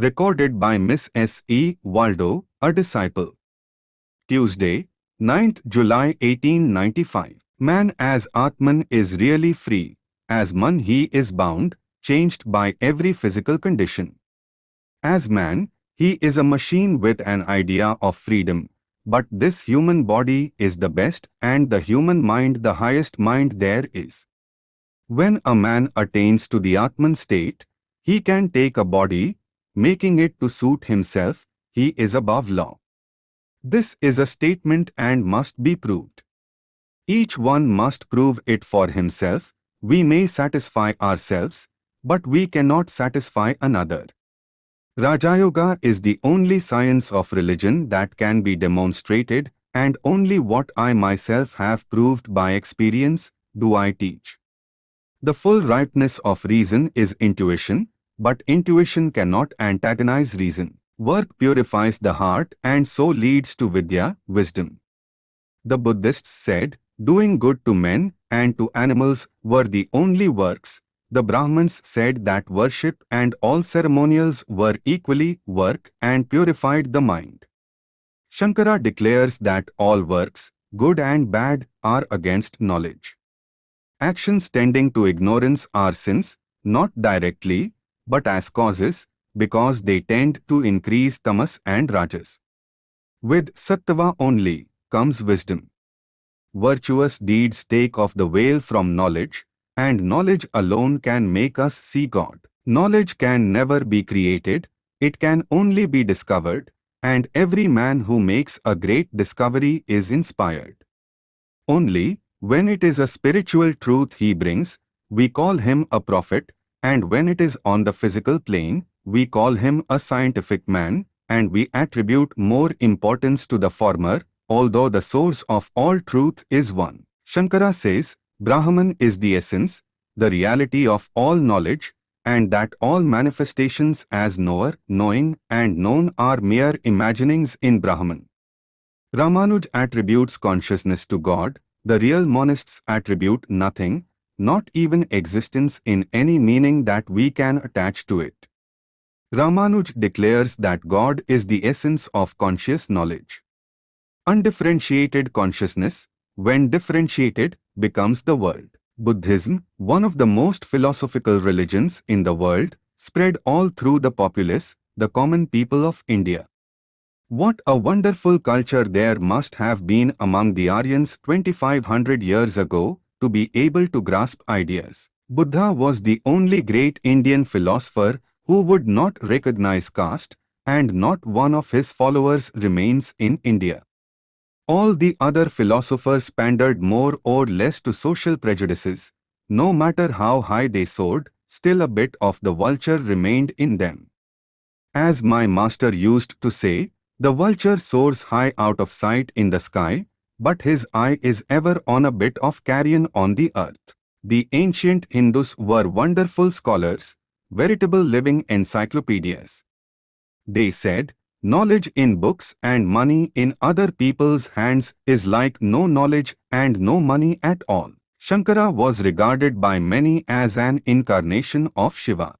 Recorded by Miss S. E. Waldo, a disciple. Tuesday, 9th July 1895. Man as Atman is really free, as man he is bound, changed by every physical condition. As man, he is a machine with an idea of freedom, but this human body is the best and the human mind the highest mind there is. When a man attains to the Atman state, he can take a body, making it to suit himself, he is above law. This is a statement and must be proved. Each one must prove it for himself, we may satisfy ourselves, but we cannot satisfy another. Rajayoga is the only science of religion that can be demonstrated and only what I myself have proved by experience do I teach. The full ripeness of reason is intuition, but intuition cannot antagonize reason. Work purifies the heart and so leads to Vidya, wisdom. The Buddhists said, doing good to men and to animals were the only works the Brahmins said that worship and all ceremonials were equally work and purified the mind. Shankara declares that all works, good and bad, are against knowledge. Actions tending to ignorance are sins, not directly, but as causes, because they tend to increase tamas and rajas. With sattva only comes wisdom. Virtuous deeds take off the veil from knowledge, and knowledge alone can make us see God. Knowledge can never be created, it can only be discovered, and every man who makes a great discovery is inspired. Only, when it is a spiritual truth he brings, we call him a prophet, and when it is on the physical plane, we call him a scientific man, and we attribute more importance to the former, although the source of all truth is one. Shankara says, Brahman is the essence, the reality of all knowledge, and that all manifestations as knower, knowing, and known are mere imaginings in Brahman. Ramanuj attributes consciousness to God, the real monists attribute nothing, not even existence in any meaning that we can attach to it. Ramanuj declares that God is the essence of conscious knowledge. Undifferentiated consciousness, when differentiated, becomes the world. Buddhism, one of the most philosophical religions in the world, spread all through the populace, the common people of India. What a wonderful culture there must have been among the Aryans 2500 years ago to be able to grasp ideas. Buddha was the only great Indian philosopher who would not recognize caste, and not one of his followers remains in India. All the other philosophers pandered more or less to social prejudices. No matter how high they soared, still a bit of the vulture remained in them. As my master used to say, the vulture soars high out of sight in the sky, but his eye is ever on a bit of carrion on the earth. The ancient Hindus were wonderful scholars, veritable living encyclopedias. They said, Knowledge in books and money in other people's hands is like no knowledge and no money at all. Shankara was regarded by many as an incarnation of Shiva.